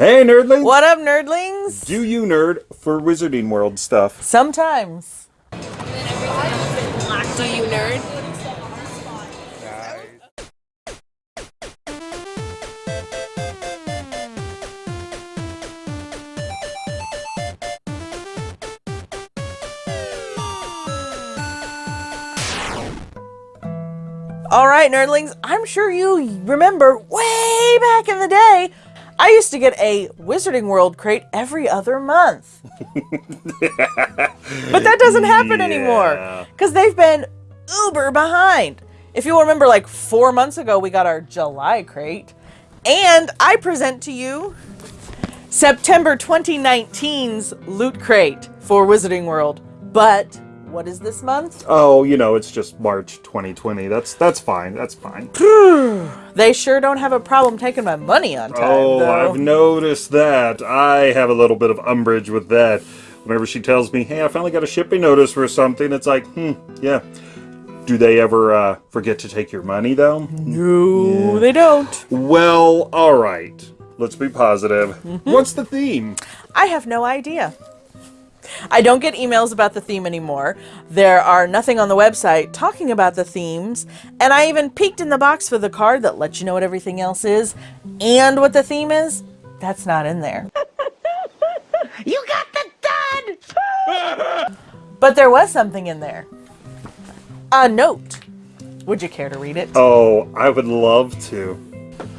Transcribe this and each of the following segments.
Hey, nerdlings! What up, nerdlings? Do you nerd for Wizarding World stuff? Sometimes. Do you nerd? All right, nerdlings, I'm sure you remember way back in the day, I used to get a Wizarding World crate every other month. but that doesn't happen Yeah. anymore because they've been uber behind. If you remember, like four months ago, we got our July crate. And I present to you September 2019's Loot Crate for Wizarding World. But what is this month? Oh, you know, it's just March 2020. That's that's fine. That's fine. They sure don't have a problem taking my money on time. Oh, though. I've noticed that. I have a little bit of umbrage with that. Whenever she tells me, "Hey, I finally got a shipping notice for something," it's like, "Hmm, yeah." Do they ever uh, forget to take your money though? No, they don't. Well, all right. Let's be positive. Mm-hmm. What's the theme? I have no idea. I don't get emails about the theme anymore. There are nothing on the website talking about the themes, and I even peeked in the box for the card that lets you know what everything else is and what the theme is. That's not in there. You got the dud! But there was something in there. A note. Would you care to read it? Oh, I would love to.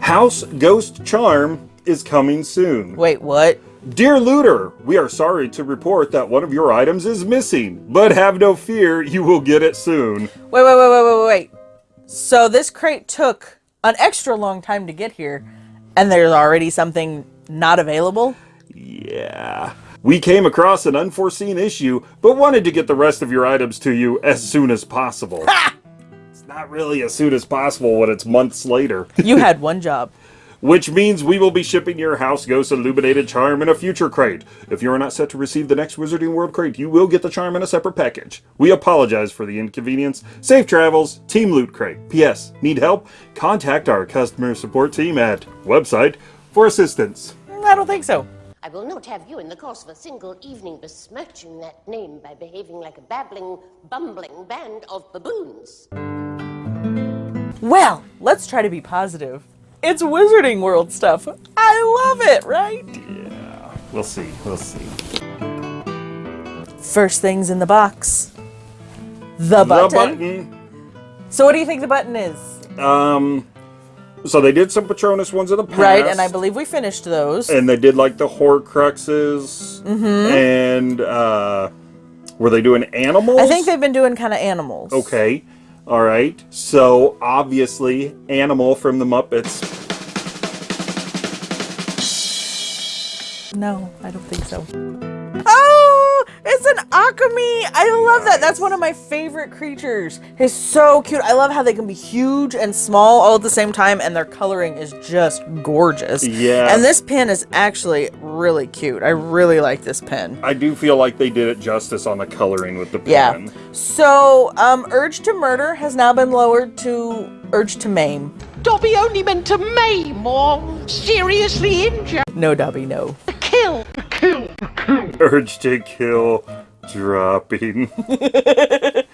House Ghost Charm is coming soon. Wait, what? Dear Looter, we are sorry to report that one of your items is missing, but have no fear, you will get it soon. Wait, wait, wait, wait, wait, wait. So this crate took an extra long time to get here, and there's already something not available? Yeah. We came across an unforeseen issue, but wanted to get the rest of your items to you as soon as possible. Ha! It's not really as soon as possible when it's months later. You had one job. Which means we will be shipping your House Ghost Illuminated Charm in a future crate. If you are not set to receive the next Wizarding World crate, you will get the charm in a separate package. We apologize for the inconvenience. Safe travels, Team Loot Crate. P.S. Need help? Contact our customer support team at website for assistance. Mm, I don't think so. I will not have you in the course of a single evening besmirching that name by behaving like a babbling, bumbling band of baboons. Well, let's try to be positive. It's Wizarding World stuff. I love it, right? Yeah, we'll see. We'll see. First things in the box. The button. The button. So what do you think the button is? Um. So they did some Patronus ones in the past. Right, and I believe we finished those. and they did like the Horcruxes Mm-hmm. and uh were they doing animals? I think they've been doing kind of animals. Okay. All right. So obviously animal from the Muppets. No, I don't think so. It's an Occamy. I love that. That's one of my favorite creatures. He's so cute. I love how they can be huge and small all at the same time, and their coloring is just gorgeous. Yeah. And this pen is actually really cute. I really like this pen. I do feel like they did it justice on the coloring with the Yeah. pen. So, um, Urge to Murder has now been lowered to Urge to Maim. Dobby only meant to maim or seriously injure. No, Dobby, no. Kill. Urge to kill dropping.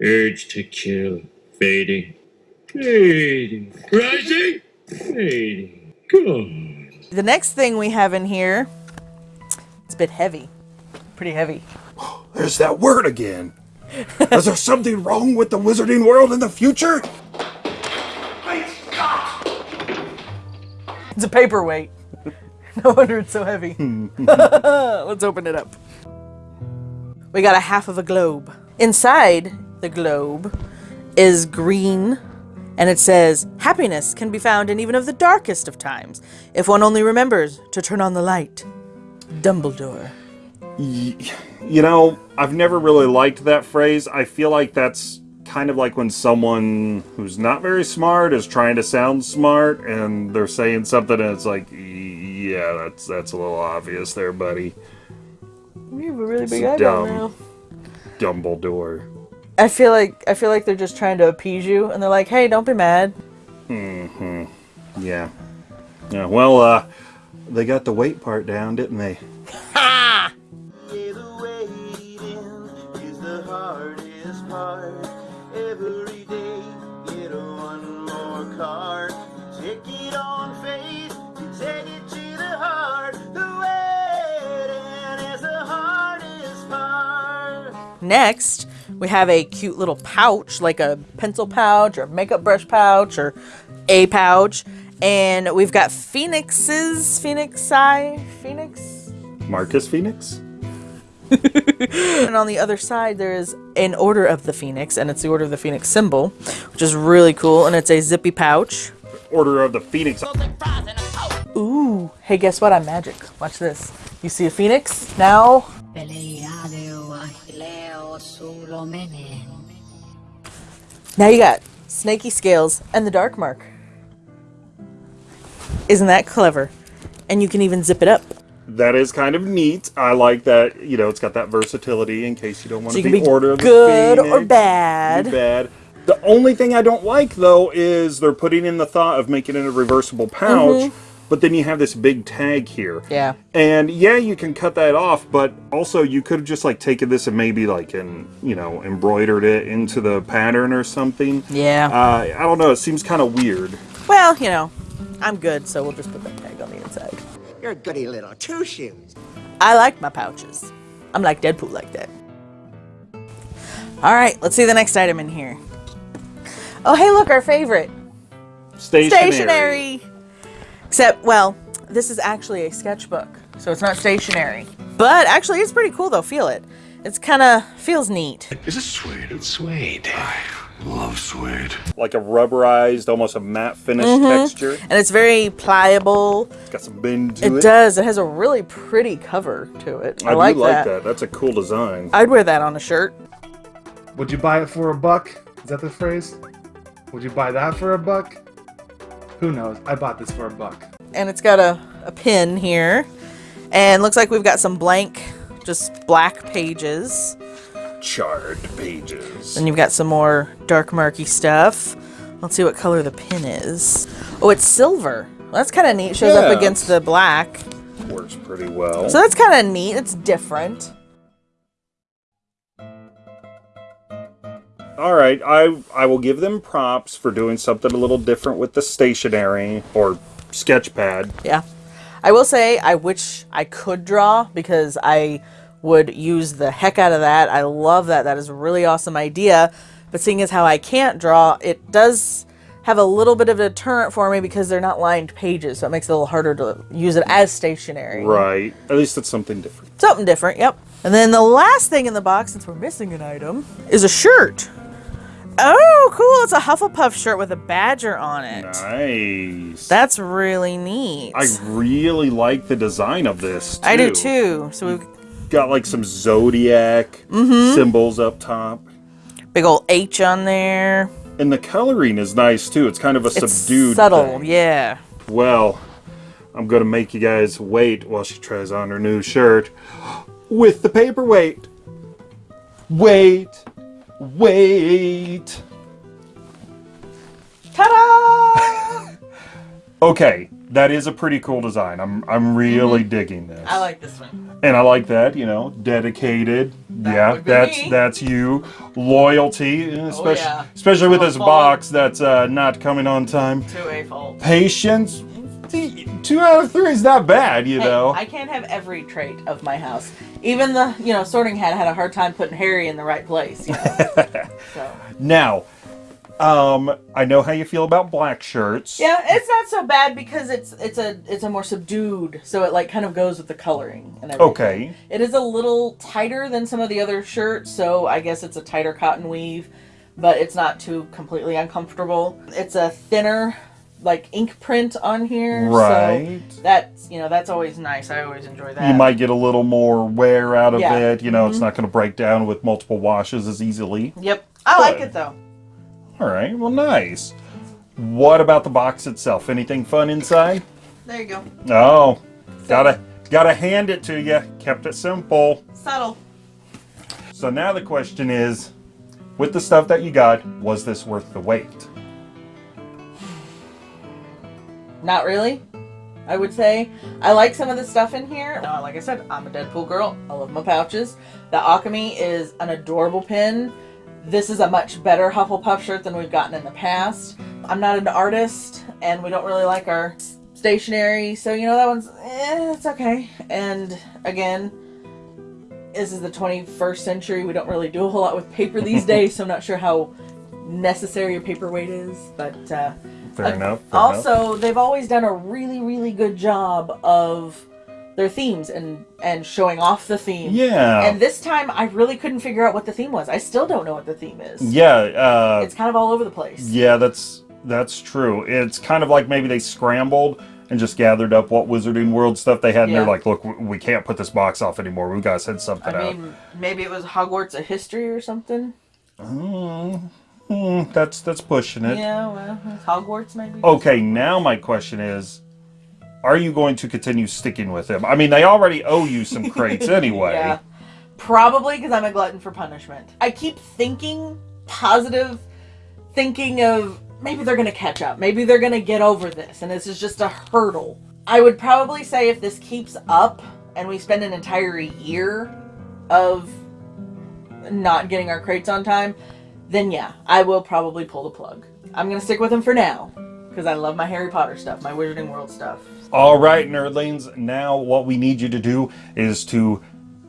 Urge to kill. Fading. Fading. Rising. Fading. Gone. The next thing we have in here, it's a bit heavy. Pretty heavy. There's that word again. Is there something wrong with the wizarding world in the future? It's a paperweight. No wonder it's so heavy. Let's open it up. We got a half of a globe. Inside the globe is green, and it says, Happiness can be found in even of the darkest of times, if one only remembers to turn on the light. Dumbledore. You know, I've never really liked that phrase. I feel like that's kind of like when someone who's not very smart is trying to sound smart and they're saying something and it's like, yeah, that's that's a little obvious there, buddy. We have a really big eyebrow dumb. now. Dumbledore. I feel like I feel like they're just trying to appease you, and they're like, "Hey, don't be mad." Mm-hmm. Yeah. Yeah, well, uh, They got the weight part down, didn't they? Next, we have a cute little pouch, like a pencil pouch or makeup brush pouch or a pouch. And we've got Phoenixes, Phoenix Eye, Phoenix. Marcus Phoenix? And on the other side, there is an Order of the Phoenix, and it's the Order of the Phoenix symbol, which is really cool. And it's a zippy pouch. Order of the Phoenix. Ooh, hey, guess what? I'm magic. Watch this. You see a phoenix? Now, now you got snaky scales and the dark mark. Isn't that clever? And you can even zip it up. That is kind of neat. I like that, you know, it's got that versatility in case you don't want So you to can be, be Order of good the or bad. Be bad. The only thing I don't like, though, is they're putting in the thought of making it a reversible pouch, mm-hmm. But then you have this big tag here. Yeah. And yeah, you can cut that off, but also you could have just like taken this and maybe like and you know embroidered it into the pattern or something. Yeah. Uh, I don't know. It seems kind of weird. Well, you know, I'm good, so we'll just put that tag on the inside. You're a goody little two shoes. I like my pouches. I'm like Deadpool like that. All right, let's see the next item in here. Oh, hey, look, our favorite. Stationary. Stationary. Except, well, this is actually a sketchbook, so it's not stationary. But actually, it's pretty cool though. Feel it. It's kind of feels neat. Is it suede? It's suede. I love suede. Like a rubberized, almost a matte finish Mm-hmm. texture. And it's very pliable. It's got some bend to It it. does. It has a really pretty cover to it. I, I, like do like that. that. That's a cool design. I'd wear that on a shirt. Would you buy it for a buck? Is that the phrase? Would you buy that for a buck? Who knows? I bought this for a buck. and it's got a, a pin here. And looks like we've got some blank, just black pages. Charred pages. And you've got some more dark marky stuff. Let's see what color the pin is. Oh, it's silver. Well, that's kind of neat. Shows Yeah. up against the black. Works pretty well. So that's kind of neat. It's different. All right, I I will give them props for doing something a little different with the stationery or sketch pad. Yeah. I will say I wish I could draw because I would use the heck out of that. I love that. That is a really awesome idea. But seeing as how I can't draw, it does have a little bit of a deterrent for me because they're not lined pages, so it makes it a little harder to use it as stationary. Right. At least it's something different. Something different, yep. And then the last thing in the box, since we're missing an item, is a shirt. Oh, cool. It's a Hufflepuff shirt with a badger on it. Nice. That's really neat. I really like the design of this. Too. I do too. So we've Got like some zodiac Mm-hmm. symbols up top. big old H on there. And the coloring is nice too. It's kind of a It's subdued subtle, thing. yeah. Well, I'm gonna make you guys wait while she tries on her new shirt with the paperweight. Wait, wait. Ta-da! Okay, that is a pretty cool design. I'm I'm really digging this. I like this one. and I like that. You know, dedicated. yeah, that's me. Oh, that's you. Loyalty, especially yeah. especially with this box that's uh, not coming on time. To a fault. Patience. See, Two out of three is not bad, you Hey, know. I can't have every trait of my house. Even the, you know, sorting hat had a hard time putting Harry in the right place. You know? so. Now, um, I know how you feel about black shirts. Yeah, it's not so bad because it's it's a it's a more subdued, so it like kind of goes with the coloring and everything. Okay. It is a little tighter than some of the other shirts, so I guess it's a tighter cotton weave, but it's not too completely uncomfortable. It's a thinner like ink print on here. Right. So that's you know, that's always nice. I always enjoy that. You might get a little more wear out of Yeah. Mm-hmm. it. You know, it's not going to break down with multiple washes as easily. Yep. I like it though. All right. Well, nice. What about the box itself? Anything fun inside? There you go. Oh, gotta gotta hand it to you. Kept it simple. Subtle. So now the question is, with the stuff that you got, was this worth the wait? Not really. I would say. I like some of the stuff in here. Now, like I said, I'm a Deadpool girl. I love my pouches. The Occamy is an adorable pin. This is a much better Hufflepuff shirt than we've gotten in the past. I'm not an artist, and we don't really like our stationery, so you know that one's eh, it's okay. And again, this is the 21st century. We don't really do a whole lot with paper these days, so I'm not sure how necessary a paperweight is, but uh, Fair enough. fair enough. also, they've always done a really, really good job of their themes and and showing off the theme. Yeah. And this time, I really couldn't figure out what the theme was. I still don't know what the theme is. Yeah, uh, It's kind of all over the place. yeah, that's that's true. It's kind of like maybe they scrambled and just gathered up what Wizarding World stuff they had, and Yeah. they're like, "Look, we- can't put this box off anymore. We've send something I out." mean, maybe it was Hogwarts a history or something. Mm, Mm, that's that's pushing it. Yeah, well, Hogwarts maybe. Okay, now my question is, are you going to continue sticking with them? I mean, they already owe you some crates anyway. Yeah. Probably because I'm a glutton for punishment. I keep thinking positive, thinking of maybe they're going to catch up. Maybe they're going to get over this, and this is just a hurdle. I would probably say if this keeps up and we spend an entire year of not getting our crates on time, then yeah, I will probably pull the plug. I'm going to stick with them for now because I love my Harry Potter stuff, my Wizarding World stuff. All right, nerdlings. Now, what we need you to do is to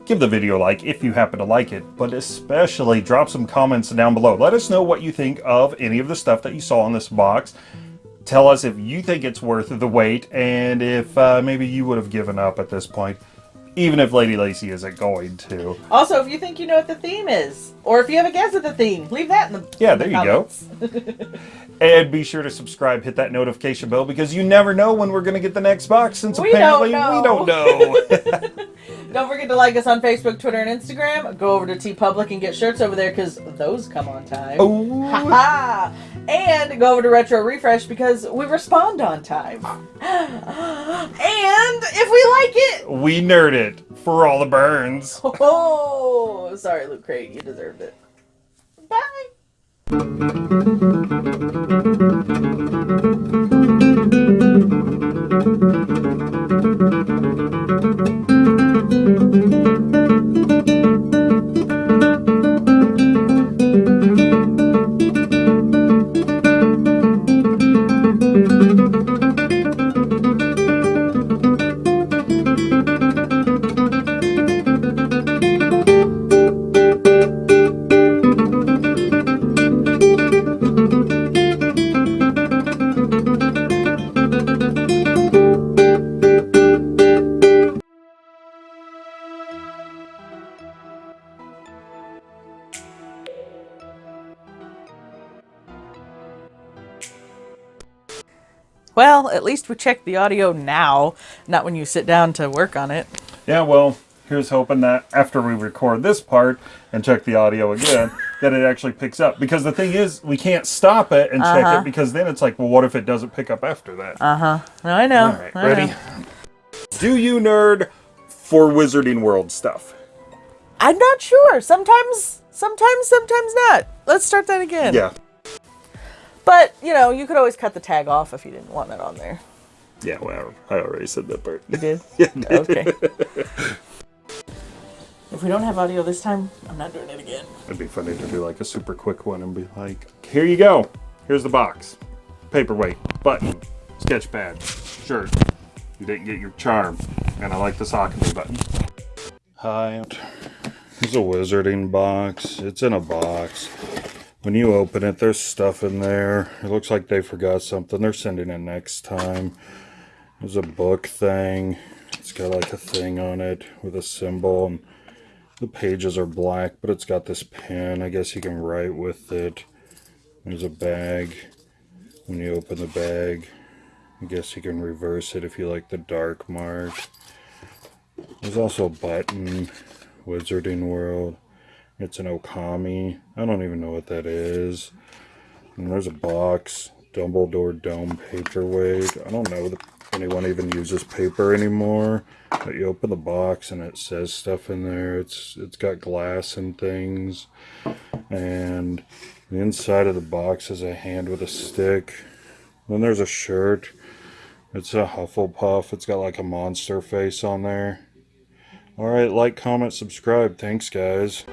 give the video a like if you happen to like it, but especially drop some comments down below. Let us know what you think of any of the stuff that you saw in this box. Tell us if you think it's worth the wait and if uh, maybe you would have given up at this point, even if Lady Lacey isn't going to. Also, if you think you know what the theme is, or if you have a guess at the theme, leave that in the Yeah, in the there you go. And be sure to subscribe, hit that notification bell because you never know when we're going to get the next box since We don't apparently we don't know. Don't forget to like us on Facebook, Twitter, and Instagram. Go over to TeePublic and get shirts over there because those come on time. Ooh. Ha And go over to Retro Refresh because we respond on time. and if we like it, we nerd it for all the burns. oh, sorry, Loot Crate, you deserved it. Bye. Well, at least we checked the audio now, not when you sit down to work on it. Yeah, well, here's hoping that after we record this part and check the audio again, that it actually picks up. Because the thing is, we can't stop it and check Uh-huh. it because then it's like, well, what if it doesn't pick up after that? Uh huh. I know. All right, I ready? know. Do you nerd for Wizarding World stuff? I'm not sure. Sometimes, sometimes, sometimes not. Let's start that again. Yeah. But, you know, you could always cut the tag off if you didn't want it on there. Yeah, well, I already said that part. You did? Yeah. Okay. if we don't have audio this time, I'm not doing it again. It'd be funny to do like a super quick one and be like, here you go. Here's the box. Paperweight, button, sketch pad, shirt. You didn't get your charm. And I like the Saucony button. Hi. Here's a wizarding box. It's in a box. When you open it, there's stuff in there. It looks like they forgot something. They're sending it next time. There's a book thing. It's got like a thing on it with a symbol. And the pages are black, but it's got this pen. I guess you can write with it. There's a bag. When you open the bag, I guess you can reverse it if you like the dark mark. There's also a button. Wizarding World. It's an Occamy. I don't even know what that is. And there's a box. Dumbledore Dome paperweight. I don't know if anyone even uses paper anymore. But you open the box and it says stuff in there. It's it's got glass and things. And the inside of the box is a hand with a stick. Then there's a shirt. It's a Hufflepuff. It's got like a monster face on there. Alright, like, comment, subscribe. Thanks, guys.